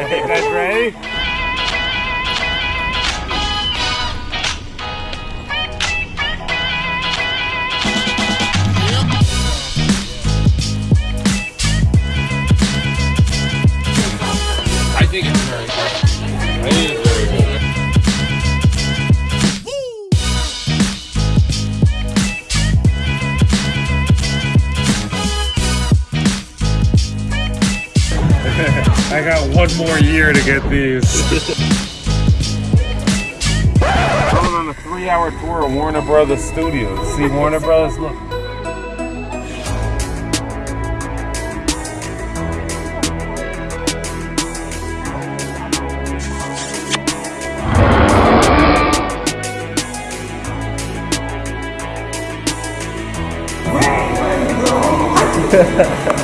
Hey, guys ready? I think it's very good. I got one more year to get these. Going on a three-hour tour of Warner Brothers Studios. See Warner Brothers? Look.